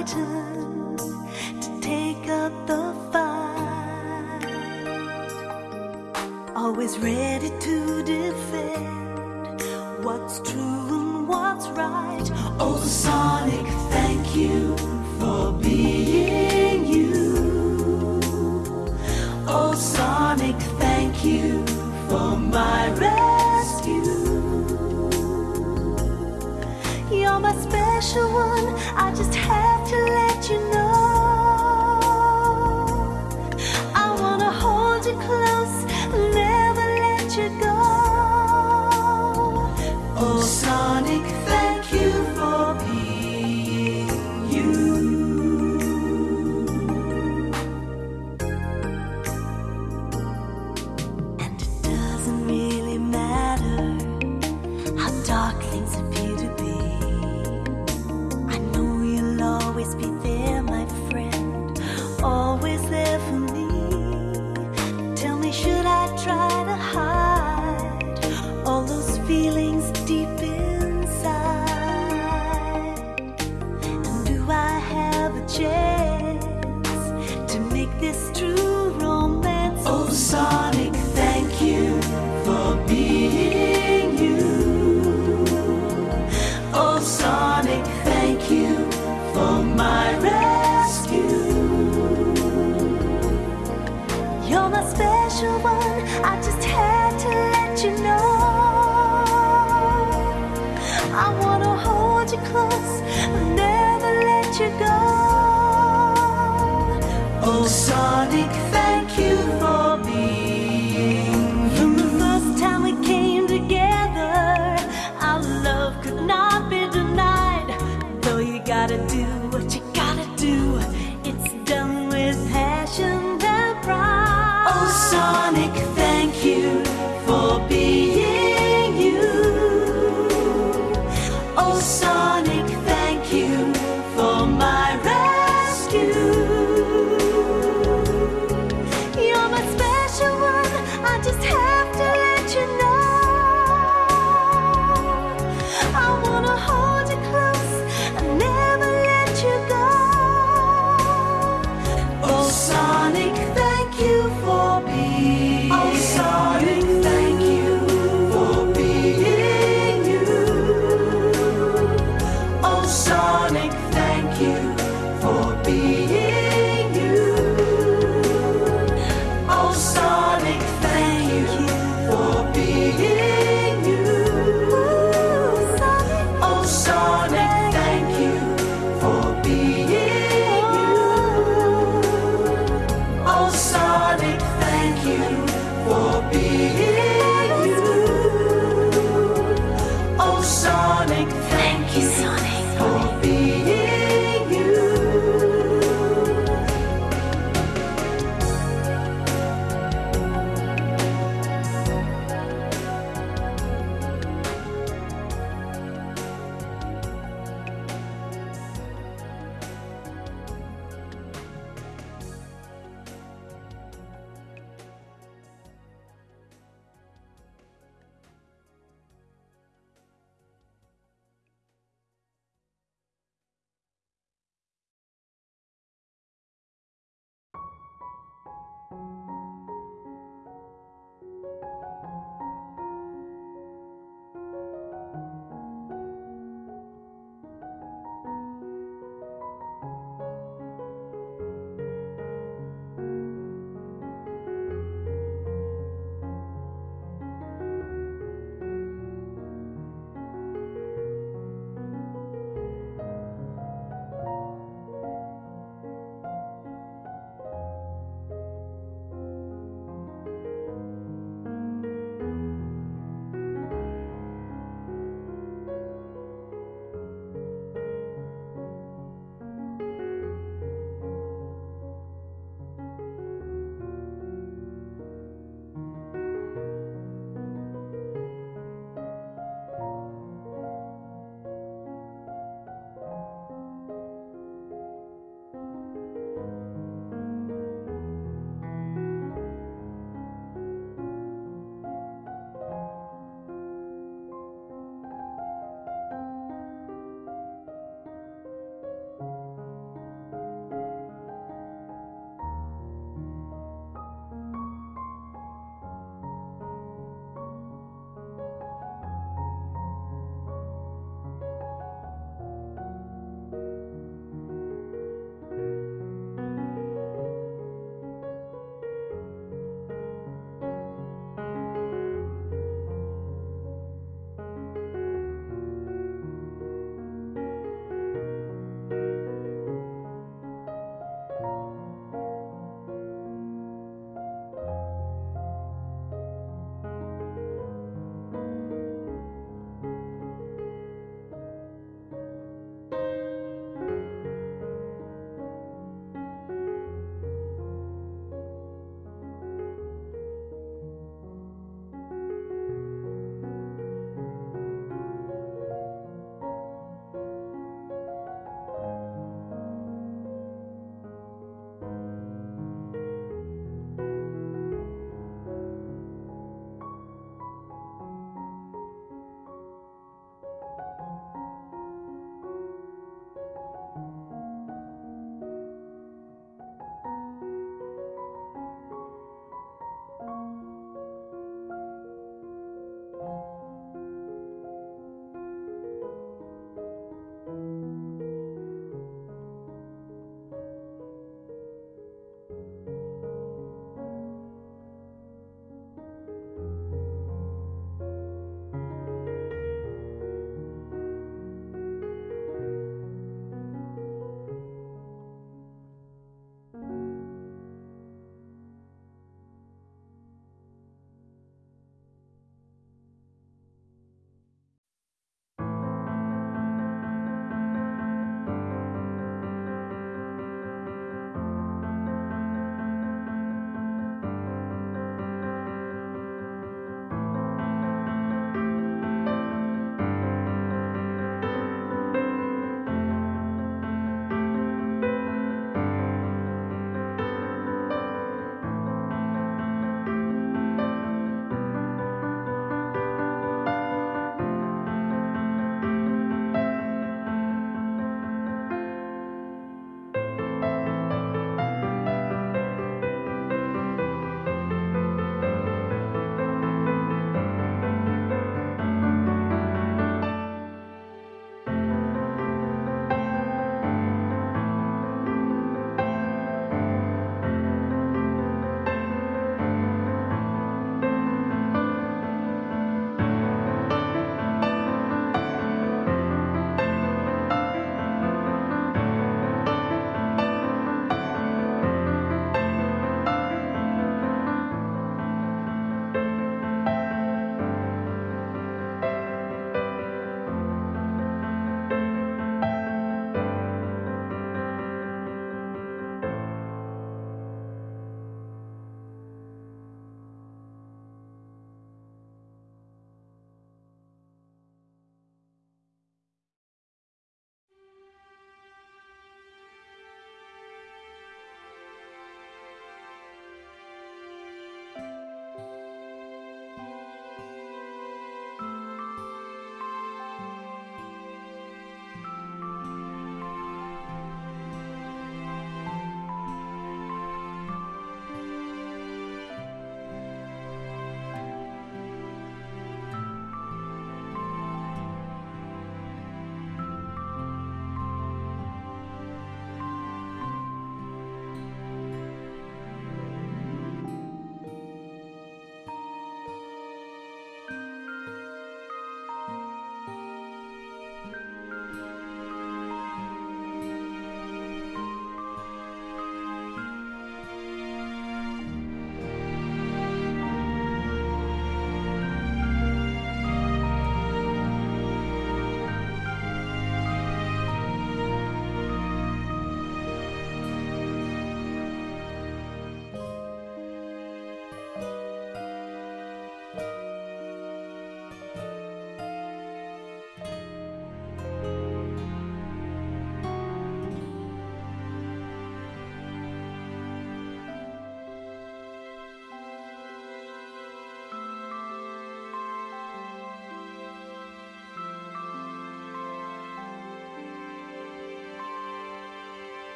frightened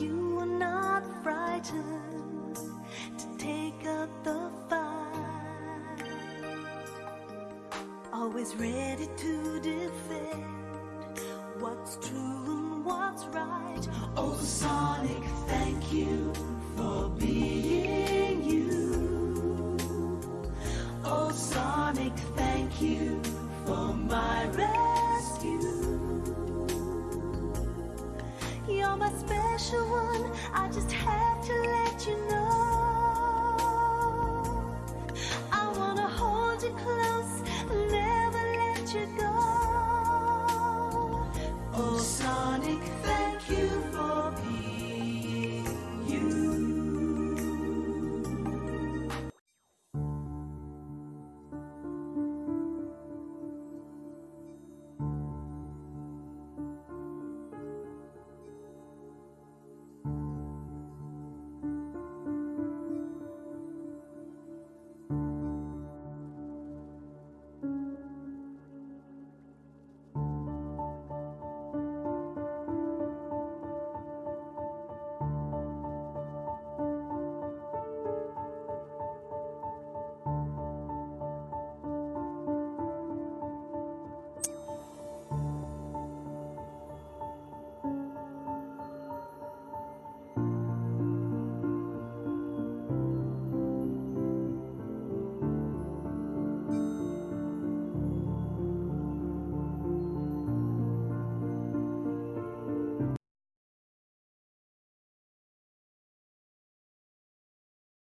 you are not frightened to take up the fight. Always ready to defend what's true and what's right.